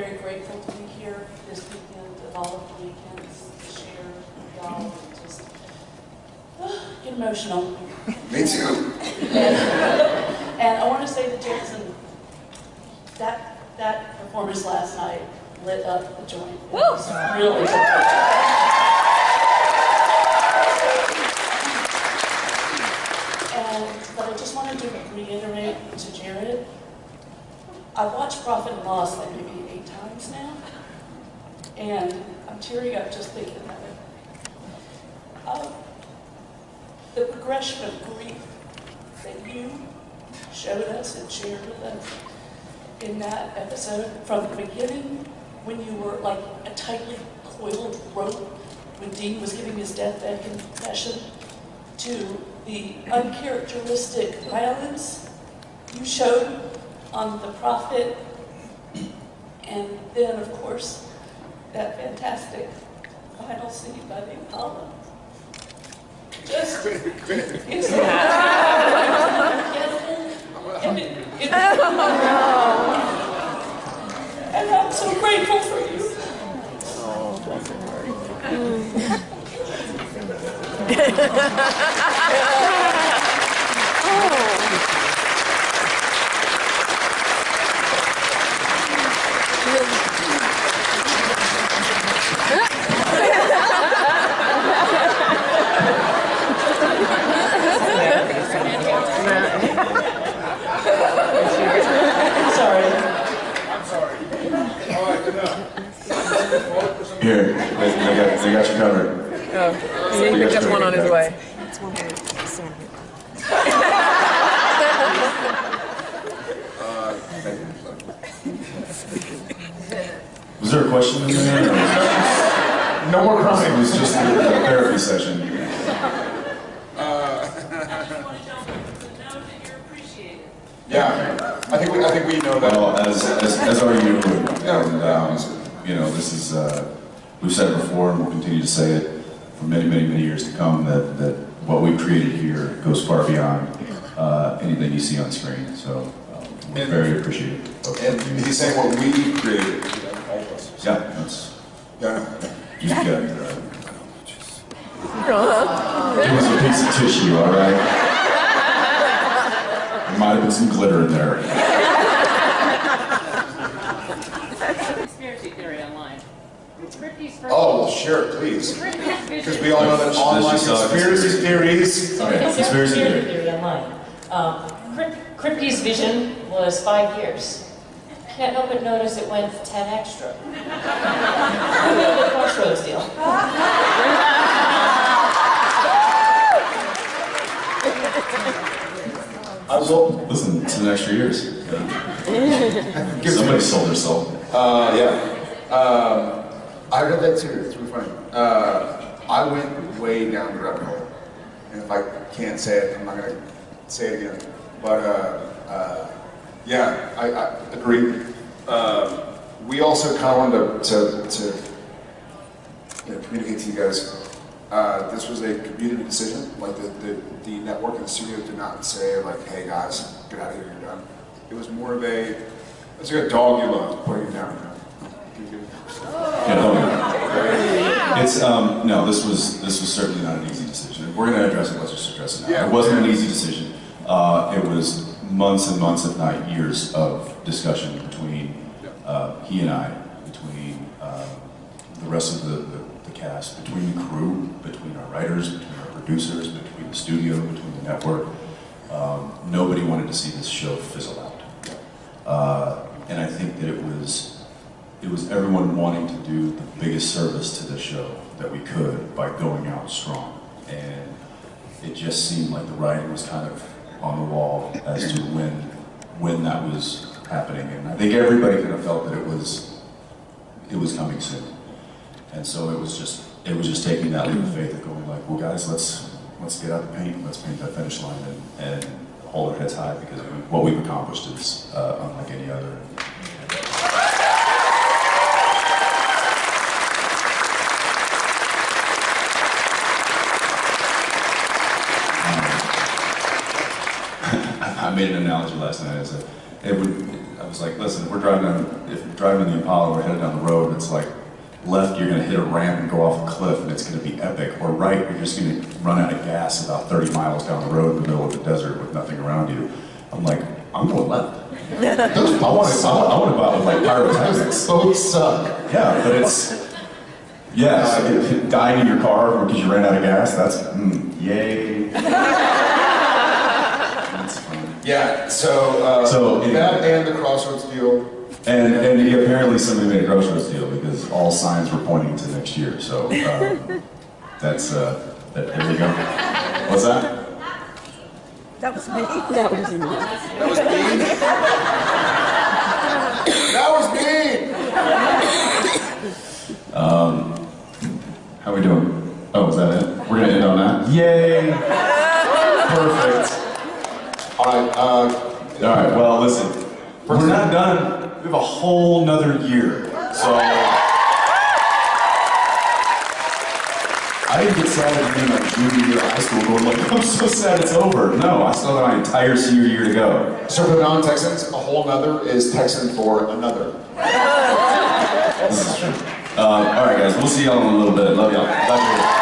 very grateful to be here this weekend and all of the weekends to share with y'all and just get emotional. Me too. And I want to say to Jason, that, that performance last night lit up the joint. It was really good. And, but I just wanted to reiterate to Jared, I've watched Prophet and Loss like maybe eight times now, and I'm tearing up just thinking of it. Um, the progression of grief that you showed us and shared with us in that episode from the beginning when you were like a tightly coiled rope when Dean was giving his deathbed confession to the uncharacteristic violence you showed on the prophet and then of course that fantastic final scene by the Impala. Just it's unforgettable. And, it, it, and I'm so grateful for you. Oh, Sorry. Here, they, they got, they got you covered. Oh, he picked up one on his way. Was there a question in there? No more crying. It was just a therapy session. Yeah, I think we, I think we know that. Well, as, as, as are you, and, um, you know, this is, uh, we've said it before and we'll continue to say it for many, many, many years to come, that, that what we've created here goes far beyond, uh, anything you see on screen, so, um, we're And- very appreciative of And you. he's saying what we created, all of us. Yeah, that's, Yeah. you got, uh, it was a piece of tissue, all right? There might have been some glitter in there. Conspiracy theory online. Ricky's first. Oh, sure, please. Because we all know that Let's online just saw a conspiracy theories. Okay, conspiracy theory. theory online. Um, Kripke's vision was five years. Can't help but notice it went 10 extra. Maybe the Crossroads deal. I will, Listen, it's an extra years. give Somebody sold their soul. Uh, yeah. Um, I read that too. It's really funny. Uh, I went way down the rabbit hole, and if I can't say it, I'm not gonna say it again. But uh, uh, yeah, I, I agree. Um we also kind of wanted to, to, to you know, communicate to you guys. Uh, this was a community decision. Like the, the, the network and the studio did not say like, "Hey guys, get out of here, you're done." It was more of a, it's like a dog you love putting you down. Know? Yeah, no, It's, um, no, this was, this was certainly not an easy decision. If we're gonna address it, let's just address it now. It wasn't an easy decision. Uh, it was months and months, if not years, of discussion between, uh, he and I, between, uh, the rest of the, the, the cast, between the crew, between our writers, between our producers, between the studio, between the network. Um, nobody wanted to see this show fizzle out. Uh, and I think that it was, it was everyone wanting to do the biggest service to the show that we could by going out strong. And it just seemed like the writing was kind of on the wall as to when, when that was happening. And I think everybody kind of felt that it was, it was coming soon. And so it was just, it was just taking that leap of faith of going like, well guys, let's, let's get out the paint, let's paint that finish line and, and hold our heads high because what we've accomplished is uh, unlike any other. I made an analogy last night. I said, it would, I was like, listen, if we're driving down, if we're driving in the Impala, we're headed down the road, it's like, left, you're gonna hit a ramp and go off a cliff and it's gonna be epic, or right, you're just gonna run out of gas about 30 miles down the road in the middle of the desert with nothing around you. I'm like, I'm going left. Those I want to, I want to out with like pyrotechnics. both suck. Yeah, but it's, it- dying in your car because you ran out of gas, that's, mm, yay. That's fun. Yeah, so, uh, So, anyway. that and the Crossroads deal. And, and he- apparently somebody made a crossroads deal because all signs were pointing to next year, so, um, that's, uh, that- there we go. What's that? That was me. That was me. That was mean. that was mean. How we doing? Oh, is that it? We're gonna end on that? Yay! Perfect. All right, uh, All right, well, listen, we're not done. We have a whole nother year, so. I didn't get sad at the end of my junior year of high school going like, I'm so sad it's over. No, I still have my entire senior year to go. so for non-Texans, a whole nother is Texan for another. This is true. Um, all right, guys, we'll see y'all in a little bit. Love y'all.